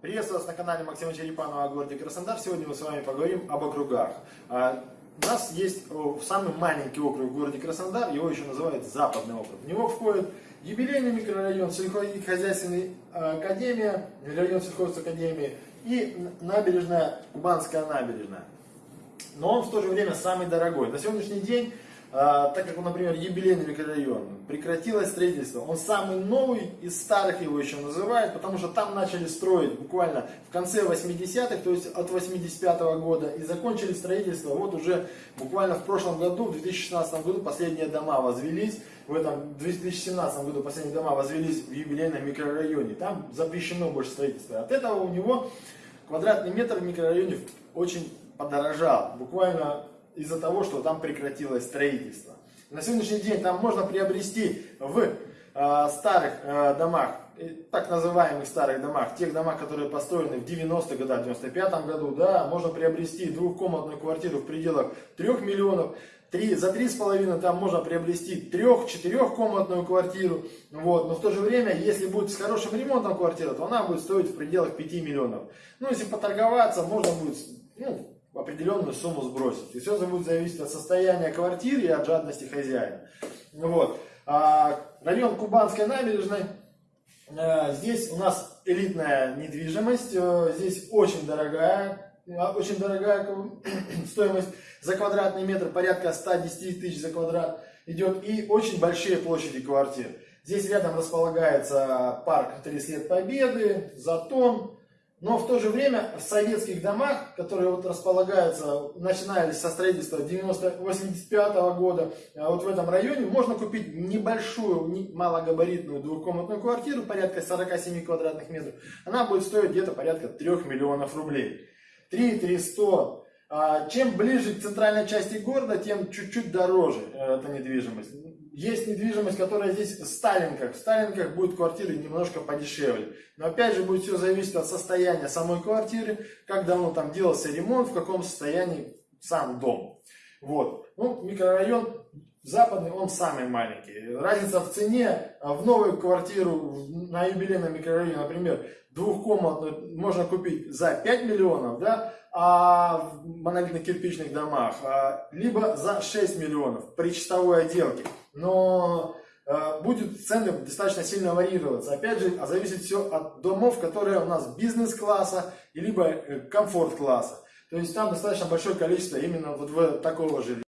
Приветствую вас на канале Максима Черепанова о городе Краснодар. Сегодня мы с вами поговорим об округах. А, у нас есть самый маленький округ в городе Краснодар, его еще называют Западный округ. В него входит юбилейный микрорайон, сельскохозяйственная академия, район сельхозакадемии и набережная, Кубанская набережная. Но он в то же время самый дорогой. На сегодняшний день а, так как, например, юбилейный микрорайон, прекратилось строительство. Он самый новый из старых его еще называют, потому что там начали строить буквально в конце 80-х, то есть от 85 -го года, и закончили строительство вот уже буквально в прошлом году, в 2016 году последние дома возвелись, в этом 2017 году последние дома возвелись в юбилейном микрорайоне. Там запрещено больше строительство. От этого у него квадратный метр в микрорайоне очень подорожал. Буквально из-за того, что там прекратилось строительство. На сегодняшний день там можно приобрести в э, старых э, домах, так называемых старых домах, тех домах, которые построены в 90-х годах, в 95-м году, да, можно приобрести двухкомнатную квартиру в пределах 3 миллионов, 3, за 3,5 там можно приобрести 3-4 комнатную квартиру, вот, но в то же время, если будет с хорошим ремонтом квартира, то она будет стоить в пределах 5 миллионов. Ну, если поторговаться, можно будет, ну, определенную сумму сбросить. И все это будет зависеть от состояния квартиры и от жадности хозяина. Вот. А, район Кубанской набережной. А, здесь у нас элитная недвижимость. А, здесь очень дорогая, а, очень дорогая стоимость за квадратный метр, порядка 110 тысяч за квадрат идет. И очень большие площади квартир. Здесь рядом располагается парк 30 лет Победы, Затон, но в то же время в советских домах, которые вот располагаются, начинались со строительства 85 -го года, а вот в этом районе можно купить небольшую, малогабаритную двухкомнатную квартиру, порядка 47 квадратных метров. Она будет стоить где-то порядка 3 миллионов рублей. 3 300 а, чем ближе к центральной части города, тем чуть-чуть дороже э, эта недвижимость. Есть недвижимость, которая здесь в Сталинках. В Сталинках будет квартиры немножко подешевле. Но опять же будет все зависеть от состояния самой квартиры, как давно там делался ремонт, в каком состоянии сам дом. Вот. Ну, микрорайон западный, он самый маленький. Разница в цене а в новую квартиру на юбилейном микрорайоне, например, двухкомнатную можно купить за 5 миллионов, да, а в монолитно-кирпичных домах, а, либо за 6 миллионов при чистовой отделке. Но а, будет цены достаточно сильно варьироваться. Опять же, а зависит все от домов, которые у нас бизнес-класса, либо э, комфорт-класса. То есть там достаточно большое количество именно вот в такого жилья.